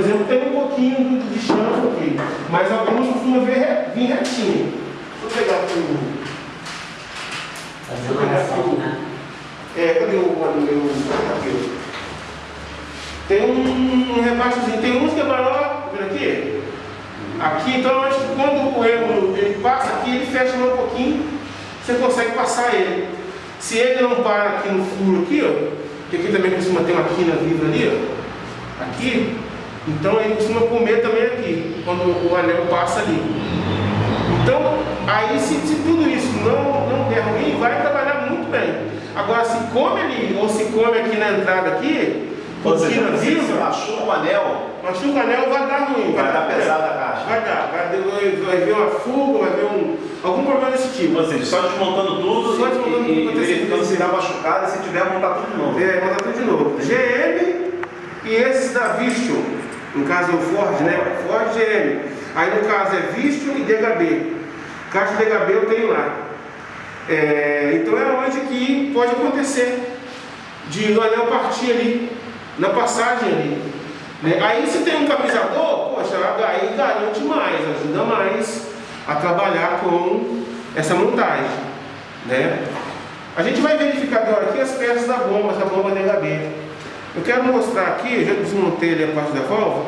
exemplo, tem um pouquinho de chão aqui, mas alguns costumam vir, vir retinho. Vou pegar aqui o. Né? É, cadê o meu aqui? Tem um, um tem uns que é maior, tá vendo aqui? Aqui, então quando o êmulo ele passa aqui, ele fecha um pouquinho, você consegue passar ele. Se ele não para aqui no furo aqui, ó, que aqui também costuma ter uma quina viva ali, ó, aqui, então ele costuma comer também aqui, quando o anel passa ali. Então, aí se, se tudo isso não, não der ruim, vai trabalhar muito bem. Agora, se come ali, ou se come aqui na entrada aqui, se viva, machuca o anel, machuca o anel, vai dar ruim. vai dar pesada a caixa. Vai dar, vai, vai, vai ver uma fuga, vai ver um, algum problema desse tipo. Ou seja, só desmontando tudo Só desmontando e, tudo, e verificando se dá machucado e se tiver, montar tudo de novo. É, mandar tudo de novo. GM e esses da Vistio. Caso é o Ford, né? Ford GM. Aí no caso é Vistio e DHB. Caixa DHB eu tenho lá. É, então é onde que pode acontecer de o anel partir ali, na passagem ali. né? Aí se tem um capisador, poxa, aí garante mais, ajuda mais a trabalhar com essa montagem. Né? A gente vai verificar agora aqui as peças da bomba, da bomba DHB. Eu quero mostrar aqui, eu já desmontei ali a parte da válvula,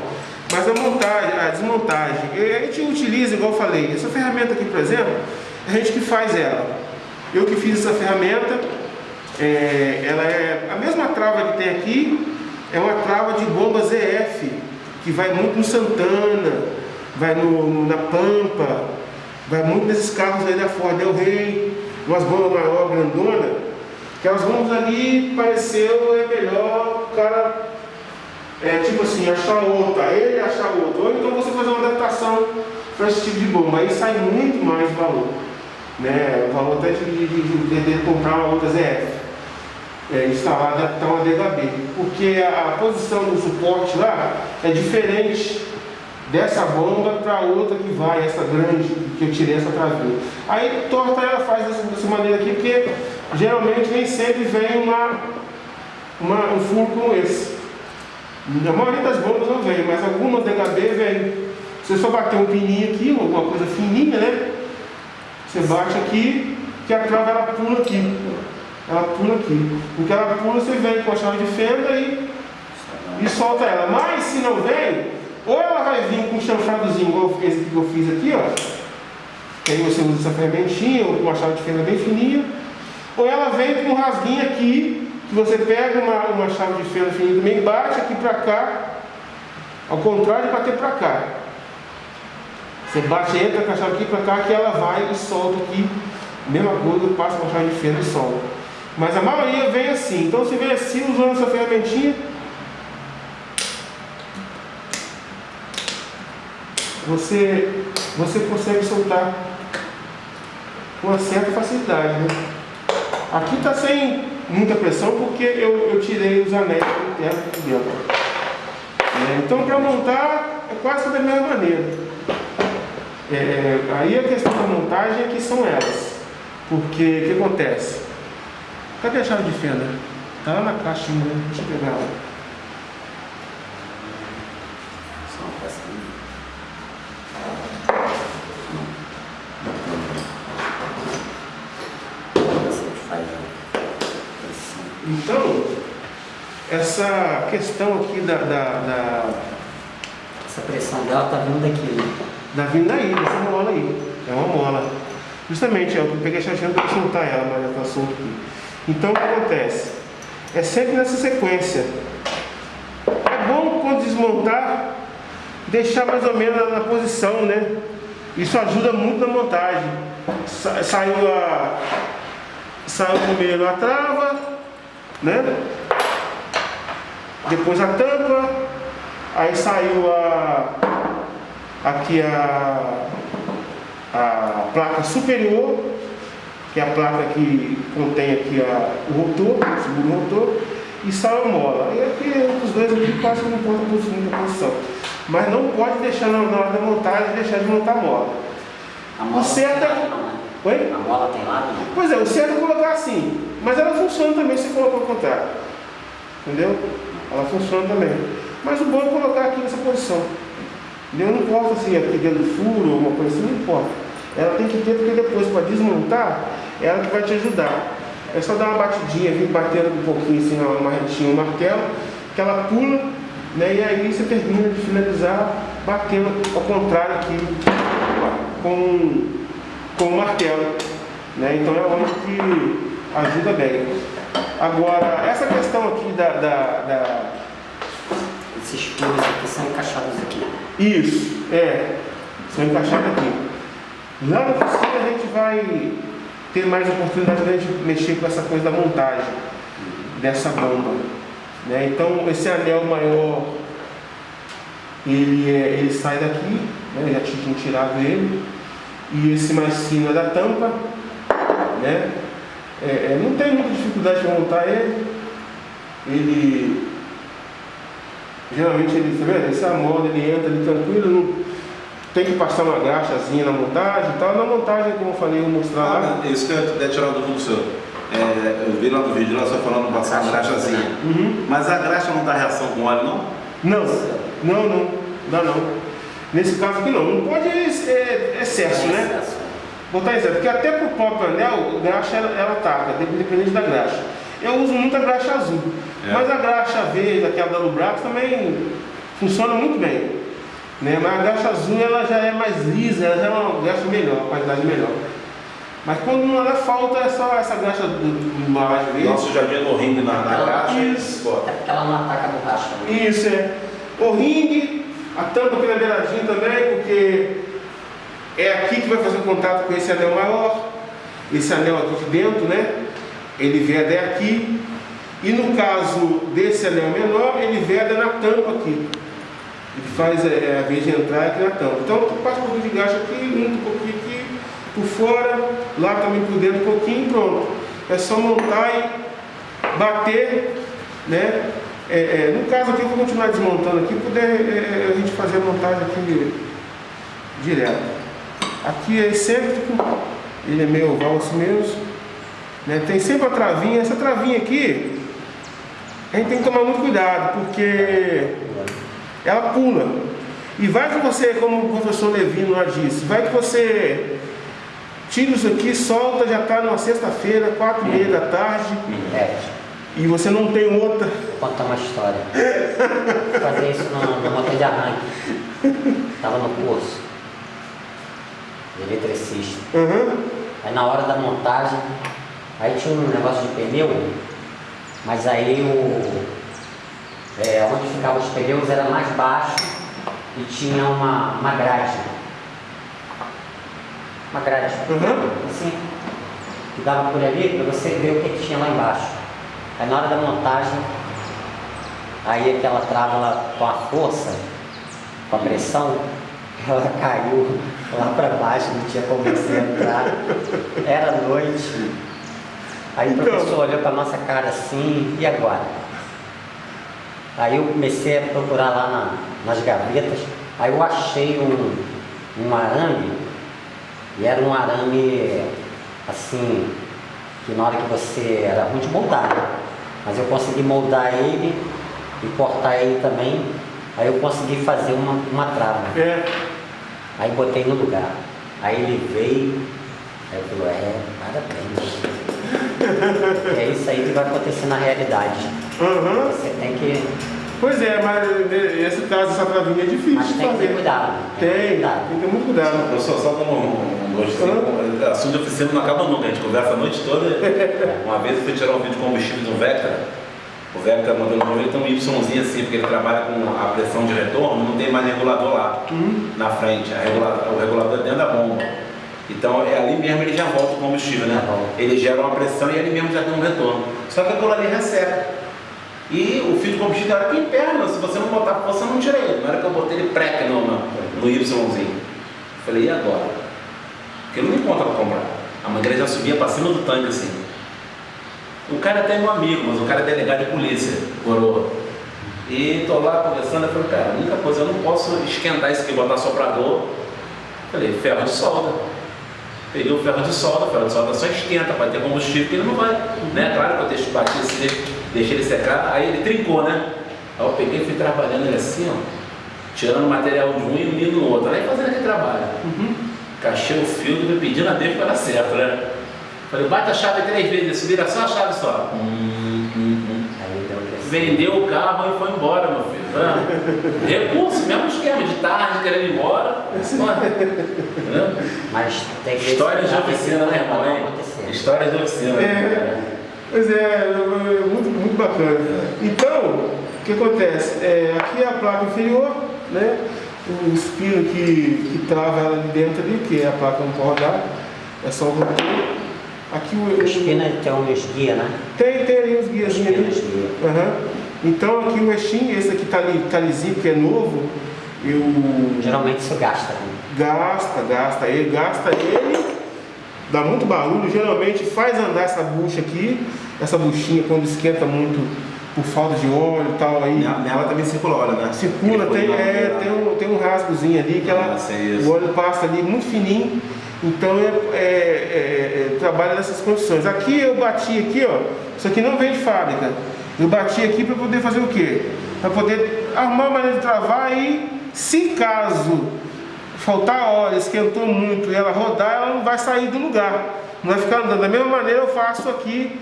mas a montagem, a desmontagem, a gente utiliza, igual eu falei, essa ferramenta aqui, por exemplo, a gente que faz ela. Eu que fiz essa ferramenta, é, ela é a mesma trava que tem aqui, é uma trava de bomba ZF, que vai muito no Santana, vai no, no- na Pampa, vai muito nesses carros aí da Ford Del Rey, umas bombas maior, grandona, que elas bombas ali pareceu é melhor o cara, é, tipo assim, achar outra, ele achar outra, ou então você fazer uma adaptação para esse tipo de bomba, aí sai muito mais valor, né? O valor até de, de, de, de- comprar uma outra ZF é, instalar, adaptar uma DHB, porque a, a posição do suporte lá é diferente dessa bomba para outra que vai, essa grande que eu tirei essa travinha. Aí torta ela faz dessa, dessa maneira aqui, porque geralmente nem sempre vem uma, uma, um furo como esse. A maioria das bombas não vem, mas algumas DHB vem. Você só bater um pininho aqui, alguma coisa fininha, né? Você bate aqui, que a trava ela pula aqui. Ela pula aqui. Porque ela pula, você vem com a chave de fenda e, e solta ela. Mas se não vem, ou ela vai vir com um chanfradozinho, igual esse que eu fiz aqui, ó. Que aí você usa essa fermentinha, ou com uma chave de fenda bem fininha. Ou ela vem com um rasguinho aqui, você pega uma, uma chave de fenda fininha também, bate aqui pra cá, ao contrário de bater pra cá. Você bate, entra com a chave aqui pra cá, que ela vai e solta aqui. Mesma coisa, passa com a chave de fenda e solta. Mas a maioria vem assim. Então você vem assim usando essa ferramentinha. Você, você consegue soltar com uma certa facilidade. Né? Aqui está sem muita pressão porque eu, eu tirei os anéis internos aqui dentro. É, então para montar é quase da mesma maneira. É, aí a questão da montagem é que são elas. Porque o que acontece? Cadê a chave de fenda? Tá lá na caixinha, né? deixa eu pegar ela. Só uma pecinha. Você faz a pressão. Então, essa questão aqui da, da, da, Essa pressão dela tá vindo daqui, né? da vinda aí, dessa mola aí. É uma mola. Justamente, eu peguei a chave para soltar ela, mas ela está solta aqui. Então, o que acontece? É sempre nessa sequência. É bom quando desmontar, deixar mais ou menos na, na posição, né? Isso ajuda muito na montagem. Sa- saiu a. Saiu primeiro a trava, né? Depois a tampa, aí saiu a. Aqui a. A placa superior, que é a placa que contém aqui a, o rotor, segura o rotor, e sai a mola. E aqui os dois aqui quase não importa muita posição. Mas não pode deixar na, hora da montagem deixar de montar a mola. A mola O certo é- né? Oi? A mola tem lado, não? Pois é, o certo é colocar assim. Mas ela funciona também se colocar ao contrário. Entendeu? Ela funciona também. Mas o bom é colocar aqui nessa posição. Entendeu? Não importa se aqui dentro do furo ou uma coisa assim, não importa. Ela tem que ter, porque depois para desmontar, ela que vai te ajudar. É só dar uma batidinha, vir batendo um pouquinho assim na marretinha, o martelo, que ela pula, né? E aí você termina de finalizar batendo ao contrário aqui com, com o martelo. Né? Então é onde que ajuda bem. Agora, essa questão aqui da, da, da Esses pinos aqui são encaixados aqui. Isso, é. São encaixados aqui. Lá no futuro a gente vai ter mais oportunidade de mexer com essa coisa da montagem dessa bomba. Né? Então esse anel maior ele, é, ele sai daqui, né? já tinha tirado ele, e esse mais fino é da tampa, né? É, é, não tem muita dificuldade de montar ele. Ele geralmente ele, tá vendo? Esse amoda, ele entra ali tranquilo, não, tem que passar uma graxazinha na montagem e tal. Na montagem, como eu falei, eu vou mostrar lá. Ah, isso que eu ia tirar do senhor. É, eu vi lá no vídeo, lá só falando passar uma graxazinha. Uhum. Mas a graxa não dá reação com óleo, não? Não, não, não, dá não. Nesse caso aqui não, não pode é, é excesso, né? Botar excesso, porque até pro próprio anel, graxa ela, ela ataca, dependente da graxa. Eu uso muito a graxa azul, É. mas a graxa verde, aquela da Lubrax, também funciona muito bem. Né? Mas a graxa azul ela já é mais lisa, ela já é uma graxa melhor, uma qualidade melhor. Mas quando não ela falta é só essa graxa do, do embalagem verde. Nosso jardim no ringue na, na graxa. Isso. Até porque ela não ataca a borracha. Isso é. O ringue, a tampa aqui na beiradinha também, porque é aqui que vai fazer contato com esse anel maior. Esse anel aqui de dentro, né? Ele veda aqui. E no caso desse anel menor, ele veda na tampa aqui. Ele faz é, a vez de entrar aqui na tampa. Então tu passa um pouquinho de gasto aqui, um pouquinho aqui, por fora, lá também por dentro um pouquinho pronto. É só montar e bater, né? É, é, no caso aqui eu vou continuar desmontando aqui, poder é, é, a gente fazer a montagem aqui direto. Aqui é excêntrico, ele é meio oval assim mesmo. Né? Tem sempre a travinha, essa travinha aqui, a gente tem que tomar muito cuidado, porque ela pula. E vai que você, como o professor Levino lá disse, vai que você tira isso aqui, solta, já está numa sexta-feira, quatro e meia da tarde, É, e você não tem outra. vou contar uma história. Vou fazer isso no motor de arranque. Estava no curso de eletricista. Uhum. Aí na hora da montagem, aí tinha um negócio de pneu, mas aí o. É, onde ficavam os pneus era mais baixo e tinha uma, uma grade. Uma grade. Uhum. Assim, que dava por ali para você ver o que, tinha lá embaixo. Aí na hora da montagem, aí aquela trava ela, com a força, com a pressão, ela caiu lá para baixo, não tinha como você entrar. Era noite. Aí o Então. professor olhou para nossa cara assim, e agora? Aí eu comecei a procurar lá na- nas gavetas, aí eu achei um, um arame, e era um arame assim, que na hora que você. era ruim de moldar, né? Mas eu consegui moldar ele e cortar ele também, aí eu consegui fazer uma, uma trava. É. Aí botei no lugar. Aí ele veio, aí eu falei, é, parabéns. é isso aí que vai acontecer na realidade. Uhum. Você tem que. Pois é, mas nesse caso essa travinha é difícil Mas de tem que fazer. ter cuidado. Tem, que ter tem cuidado. que ter muito cuidado. Professor, só como um, um assim, assunto de oficina não acaba nunca, a gente conversa a noite toda. Uma vez eu fui tirar um vídeo de combustível do Vectra, o Vectra modelo novo, ele tem um Yzinho assim, porque ele trabalha com a pressão de retorno, não tem mais regulador lá na frente, regula- o regulador é dentro da bomba. Então é ali mesmo ele já volta o combustível, né? Tá. Ele gera uma pressão e ele mesmo já tem um retorno. Só que aquilo ali resseca. E o fio de combustível, na hora que emperna, se você não botar força, eu não tira ele. Na hora que eu botei ele preca no, no, Yzinho. Falei, e agora? Porque não encontro pra comprar. A mangueira já subia pra cima do tanque assim. O cara até é meu amigo, mas o cara é delegado de polícia, coroa. E tô lá conversando, eu falei, cara, a única coisa, eu não posso esquentar isso aqui, botar soprador. Falei, ferro de solda. Peguei o ferro de solda, o ferro de solda só esquenta para ter combustível, que ele não vai. Né? Claro que eu deixo bater, esse- deixei ele secar, aí ele trincou, né? Aí eu peguei e fui trabalhando ele assim, ó, tirando o material de um e unindo no outro, aí fazendo aquele trabalho. Uhum. Cachei o filtro e pedindo a Deus para dar certo, né? Falei, bate a chave três vezes, vira só a chave só. Hum, hum, hum. Vendeu o carro e foi embora, meu filho. Ah, recurso, mesmo esquema, de tarde, querendo ir embora. Mas tem que Histórias de oficina, né, irmão? hein? Histórias de oficina. É. Pois é, é muito, muito bacana. Então, o que acontece? É, aqui é a placa inferior, né? O espino que, que trava ela ali dentro ali, que é a placa não pode rodar, é só o rotor. Aqui o, espina tem uns guia, né? tem, tem ali os guias Espina, ali. guia. Aham. Então aqui o eixinho, esse aqui tá ali, tá lisinho, que é novo, eu Geralmente isso gasta. né? Gasta, gasta. Ele gasta ele, dá muito barulho, geralmente faz andar essa bucha aqui, essa buchinha quando esquenta muito por falta de óleo e tal aí. Nela, nela também circula óleo, né? Circula, tem, é, tem, um, tem um rasgozinho ali que ela, Ah, o óleo passa ali muito fininho, então é, é- é- é- trabalha nessas condições. Aqui eu bati aqui, ó, isso aqui não vem de fábrica. Eu bati aqui para poder fazer o quê? Para poder arrumar a maneira de travar e, se caso faltar óleo, esquentou muito e ela rodar, ela não vai sair do lugar. Não vai ficar andando. Da mesma maneira eu faço aqui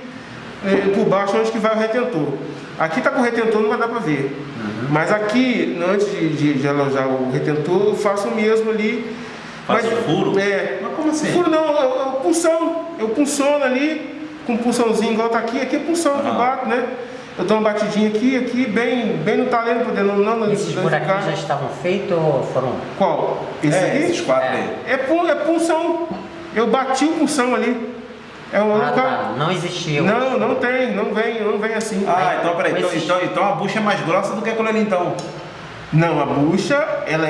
eh, por baixo onde que vai o retentor. Aqui tá com o retentor, não vai dar para ver. Mas aqui, antes de, de, de alojar o retentor, eu faço o mesmo ali. Faz o furo? É. Como assim? Furo não, é o- é punção. Eu punciono ali, com um punçãozinho igual tá aqui. Aqui é punção que eu Ah. bato, né? Eu dou uma batidinha aqui, aqui, bem, bem no talento, poder não, não não Esses buraquinhos já estavam feitos ou foram? Qual? Esse É, aqui? esses quatro É. aí. É, pu- é punção. Eu bati o punção ali. É o Ah, local. tá. Não existiu. Não, não tem, não vem, não vem assim. Ah, então peraí. Então, então, então a bucha é mais grossa do que aquilo ali então. Não, a bucha, ela é